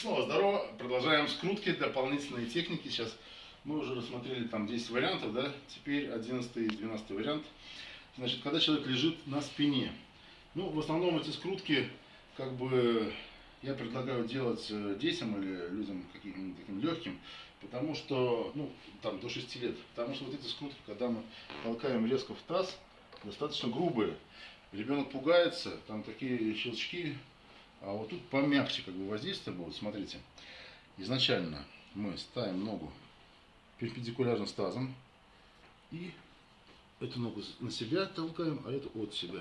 Снова здорово. Продолжаем скрутки, дополнительные техники. Сейчас мы уже рассмотрели там 10 вариантов, да? Теперь 11 и 12 вариант. Значит, когда человек лежит на спине. Ну, в основном эти скрутки, как бы, я предлагаю делать э, детям или людям каким-нибудь таким легким, потому что, ну, там, до 6 лет. Потому что вот эти скрутки, когда мы толкаем резко в таз, достаточно грубые. Ребенок пугается, там такие щелчки, а вот тут помягче как бы воздействие будет. Смотрите, изначально мы ставим ногу перпендикулярно с тазом и эту ногу на себя толкаем, а эту от себя.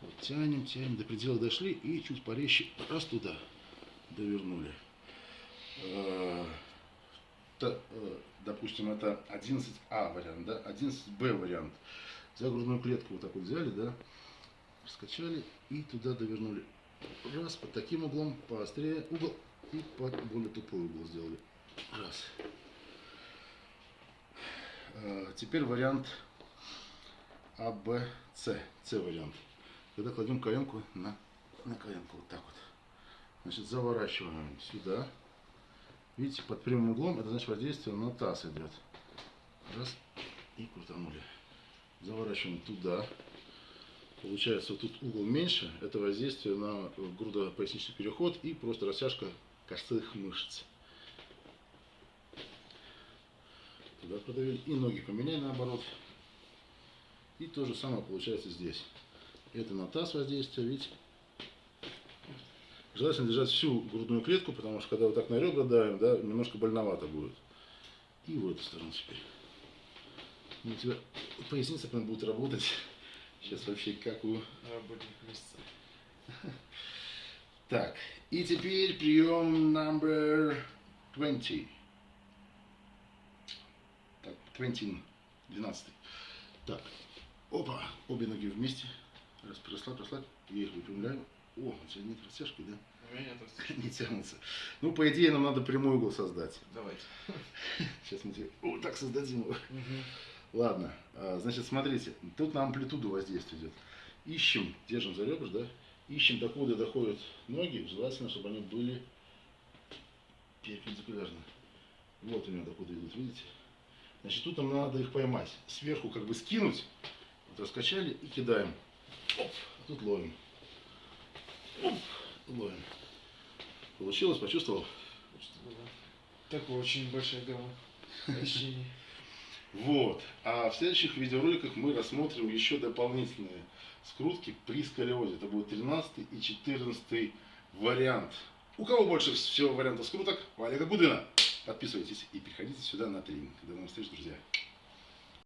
Вот, тянем, тянем, до предела дошли и чуть порезче раз туда довернули. Э, э, допустим, это 11А вариант, да, 11Б вариант. За грудную клетку вот так вот взяли, да, раскачали и туда довернули Раз, под таким углом, поострее угол и под более тупой угол сделали. Раз. А, теперь вариант А, Б, С. С вариант. Когда кладем каемку на, на каемку, вот так вот. Значит, заворачиваем сюда. Видите, под прямым углом, это значит воздействие на таз идет. Раз, и крутанули. Заворачиваем туда. Получается, вот тут угол меньше, это воздействие на грудопоясничный переход и просто растяжка косых мышц. Туда продавили. И ноги поменяли наоборот. И то же самое получается здесь. Это на таз воздействие, видите? Желательно держать всю грудную клетку, потому что когда вот так на ребра давим, да, немножко больновато будет. И в эту сторону теперь. У тебя поясница прям будет работать. Сейчас вообще как у... Работник месяца. Так, и теперь прием number 20. Так, 20, 12. Так, опа, обе ноги вместе. Раз, расслабь, расслабь. Я их выпрямляю. О, у тебя нет растяжки, да? У меня нет растяжки. Не тянутся. Ну, по идее, нам надо прямой угол создать. Давайте. Сейчас мы тебе вот так создадим его. Ладно, а, значит, смотрите, тут на амплитуду воздействие идет. Ищем, держим за ребра, да, ищем, докуда доходят ноги, желательно, чтобы они были перпендикулярно. Вот у него докуда идут, видите? Значит, тут нам надо их поймать. Сверху как бы скинуть, вот раскачали и кидаем. Оп, а тут ловим. Оп, ловим. Получилось, почувствовал? Такой очень большая гамма ощущений. Вот. А в следующих видеороликах мы рассмотрим еще дополнительные скрутки при сколиозе. Это будет 13 и 14 вариант. У кого больше всего вариантов скруток? У Олега Гудына. Подписывайтесь и приходите сюда на тренинг. До новых встреч, друзья.